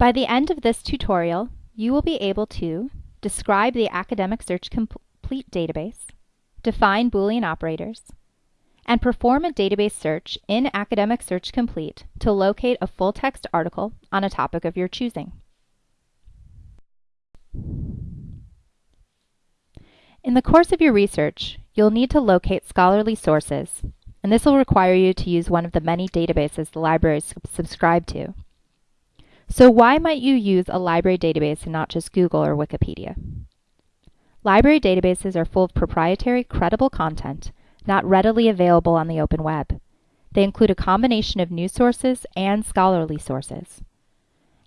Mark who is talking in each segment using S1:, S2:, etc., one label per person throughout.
S1: By the end of this tutorial, you will be able to describe the Academic Search Complete database, define Boolean operators, and perform a database search in Academic Search Complete to locate a full-text article on a topic of your choosing. In the course of your research, you'll need to locate scholarly sources, and this will require you to use one of the many databases the libraries subscribe to. So why might you use a library database and not just Google or Wikipedia? Library databases are full of proprietary, credible content not readily available on the open web. They include a combination of news sources and scholarly sources.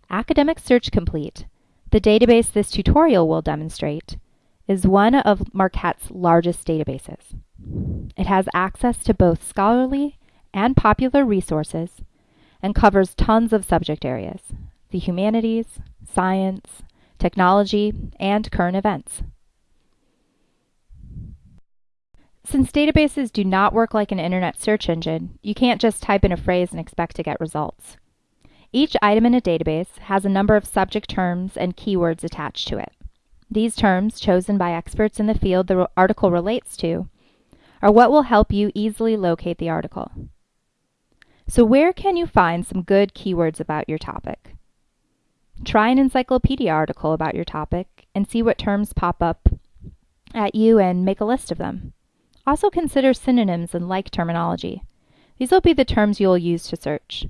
S1: Academic Search Complete, the database this tutorial will demonstrate, is one of Marquette's largest databases. It has access to both scholarly and popular resources and covers tons of subject areas, the humanities, science, technology, and current events. Since databases do not work like an internet search engine, you can't just type in a phrase and expect to get results. Each item in a database has a number of subject terms and keywords attached to it. These terms, chosen by experts in the field the article relates to, are what will help you easily locate the article. So where can you find some good keywords about your topic? Try an encyclopedia article about your topic and see what terms pop up at you and make a list of them. Also consider synonyms and like terminology. These will be the terms you will use to search.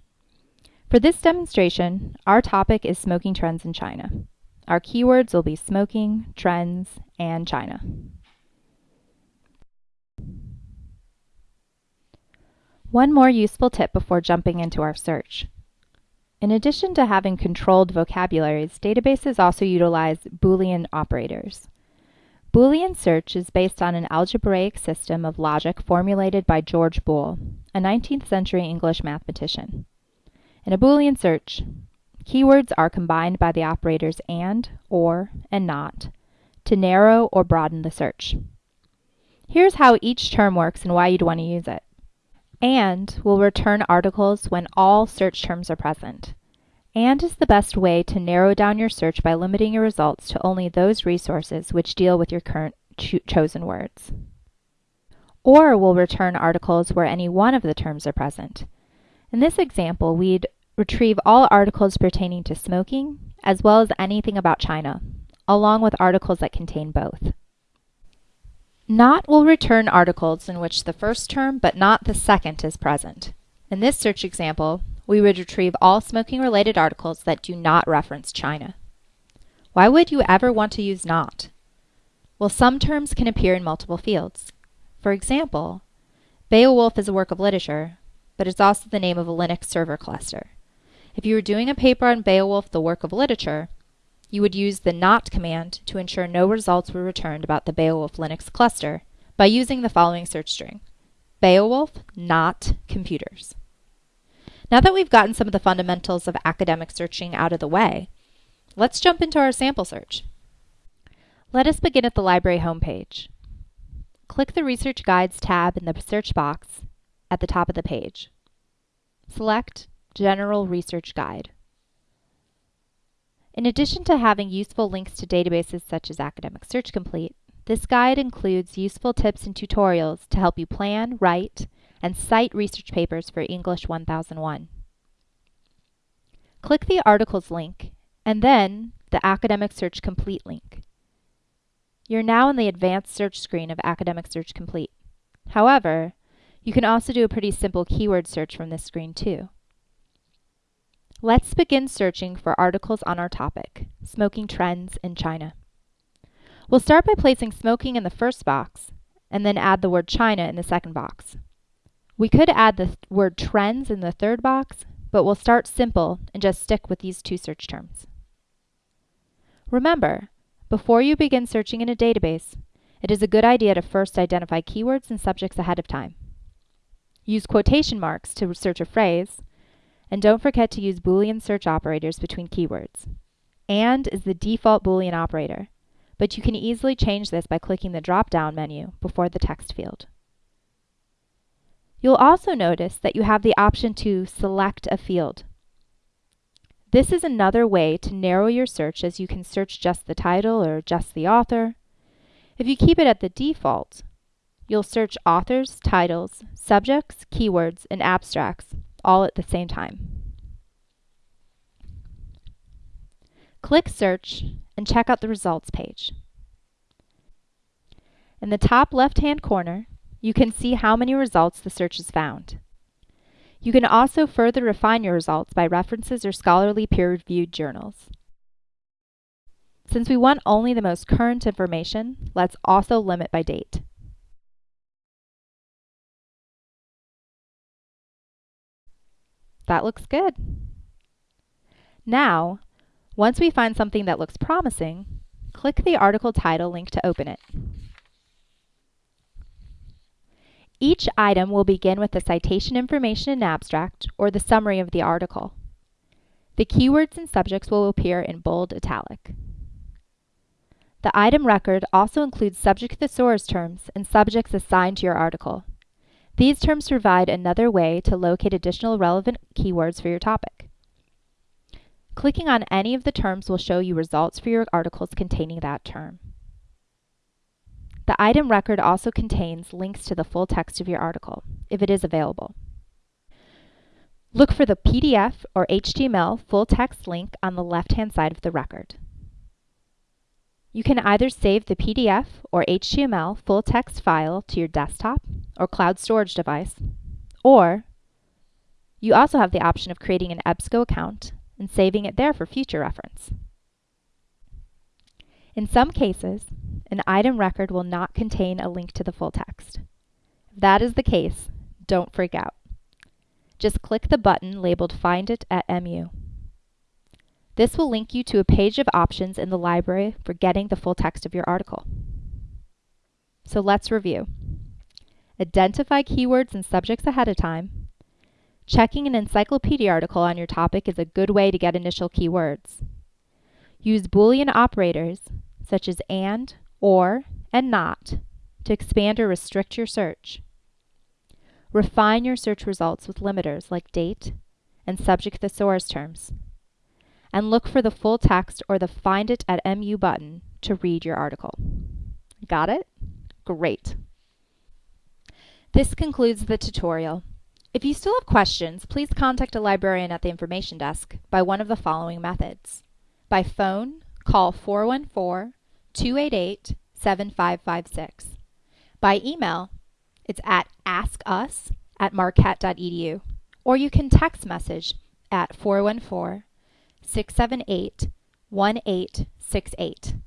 S1: For this demonstration, our topic is smoking trends in China. Our keywords will be smoking, trends, and China. One more useful tip before jumping into our search. In addition to having controlled vocabularies, databases also utilize Boolean operators. Boolean search is based on an algebraic system of logic formulated by George Boole, a 19th century English mathematician. In a Boolean search, Keywords are combined by the operators AND, OR, and NOT to narrow or broaden the search. Here's how each term works and why you'd want to use it. AND will return articles when all search terms are present. AND is the best way to narrow down your search by limiting your results to only those resources which deal with your current cho chosen words. OR will return articles where any one of the terms are present. In this example, we'd retrieve all articles pertaining to smoking, as well as anything about China, along with articles that contain both. Not will return articles in which the first term but not the second is present. In this search example, we would retrieve all smoking related articles that do not reference China. Why would you ever want to use not? Well, some terms can appear in multiple fields. For example, Beowulf is a work of literature, but it's also the name of a Linux server cluster. If you were doing a paper on Beowulf, the work of literature, you would use the not command to ensure no results were returned about the Beowulf Linux cluster by using the following search string. Beowulf, not computers. Now that we've gotten some of the fundamentals of academic searching out of the way, let's jump into our sample search. Let us begin at the library homepage. Click the Research Guides tab in the search box at the top of the page. Select General Research Guide. In addition to having useful links to databases such as Academic Search Complete, this guide includes useful tips and tutorials to help you plan, write, and cite research papers for English 1001. Click the Articles link and then the Academic Search Complete link. You're now in the Advanced Search screen of Academic Search Complete. However, you can also do a pretty simple keyword search from this screen too. Let's begin searching for articles on our topic, smoking trends in China. We'll start by placing smoking in the first box, and then add the word China in the second box. We could add the th word trends in the third box, but we'll start simple and just stick with these two search terms. Remember, before you begin searching in a database, it is a good idea to first identify keywords and subjects ahead of time. Use quotation marks to search a phrase, and don't forget to use Boolean search operators between keywords. AND is the default Boolean operator, but you can easily change this by clicking the drop-down menu before the text field. You'll also notice that you have the option to select a field. This is another way to narrow your search as you can search just the title or just the author. If you keep it at the default, you'll search authors, titles, subjects, keywords, and abstracts all at the same time. Click Search and check out the results page. In the top left-hand corner, you can see how many results the search has found. You can also further refine your results by references or scholarly peer-reviewed journals. Since we want only the most current information, let's also limit by date. That looks good. Now, once we find something that looks promising, click the article title link to open it. Each item will begin with the citation information and abstract, or the summary of the article. The keywords and subjects will appear in bold italic. The item record also includes subject thesaurus terms and subjects assigned to your article. These terms provide another way to locate additional relevant keywords for your topic. Clicking on any of the terms will show you results for your articles containing that term. The item record also contains links to the full text of your article, if it is available. Look for the PDF or HTML full text link on the left-hand side of the record. You can either save the PDF or HTML full text file to your desktop or cloud storage device, or you also have the option of creating an EBSCO account and saving it there for future reference. In some cases, an item record will not contain a link to the full text. If that is the case, don't freak out. Just click the button labeled Find It at MU. This will link you to a page of options in the library for getting the full text of your article. So let's review. Identify keywords and subjects ahead of time. Checking an encyclopedia article on your topic is a good way to get initial keywords. Use Boolean operators, such as AND, OR, and NOT, to expand or restrict your search. Refine your search results with limiters like date and subject thesaurus terms. And look for the full text or the Find It at MU button to read your article. Got it? Great. This concludes the tutorial. If you still have questions, please contact a librarian at the information desk by one of the following methods. By phone, call 414 288 7556. By email, it's at askus at marquette.edu, or you can text message at 414 678 1868.